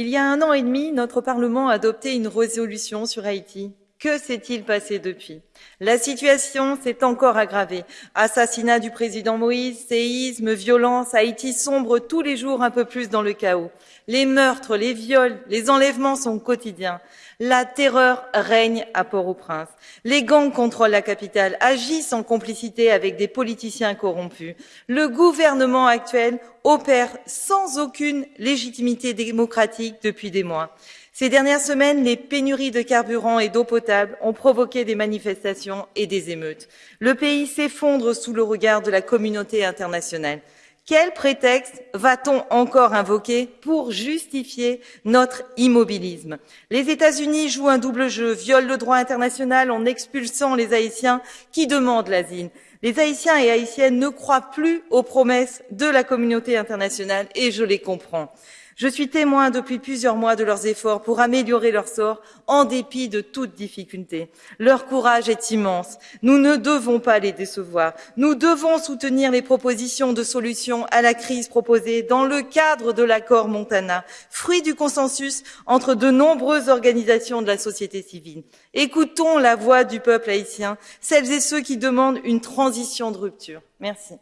Il y a un an et demi, notre Parlement a adopté une résolution sur Haïti. Que s'est-il passé depuis? La situation s'est encore aggravée. Assassinat du président Moïse, séisme, violence, Haïti sombre tous les jours un peu plus dans le chaos. Les meurtres, les viols, les enlèvements sont quotidiens. La terreur règne à Port-au-Prince. Les gangs contrôlent la capitale, agissent en complicité avec des politiciens corrompus. Le gouvernement actuel opère sans aucune légitimité démocratique depuis des mois. Ces dernières semaines, les pénuries de carburant et d'eau potable ont provoqué des manifestations et des émeutes. Le pays s'effondre sous le regard de la communauté internationale. Quel prétexte va-t-on encore invoquer pour justifier notre immobilisme? Les États-Unis jouent un double jeu, violent le droit international en expulsant les Haïtiens qui demandent l'asile. Les Haïtiens et Haïtiennes ne croient plus aux promesses de la communauté internationale et je les comprends. Je suis témoin depuis plusieurs mois de leurs efforts pour améliorer leur sort en dépit de toute difficulté. Leur courage est immense. Nous ne devons pas les décevoir. Nous devons soutenir les propositions de solutions à la crise proposées dans le cadre de l'accord Montana, fruit du consensus entre de nombreuses organisations de la société civile. Écoutons la voix du peuple haïtien, celles et ceux qui demandent une transition de rupture. Merci.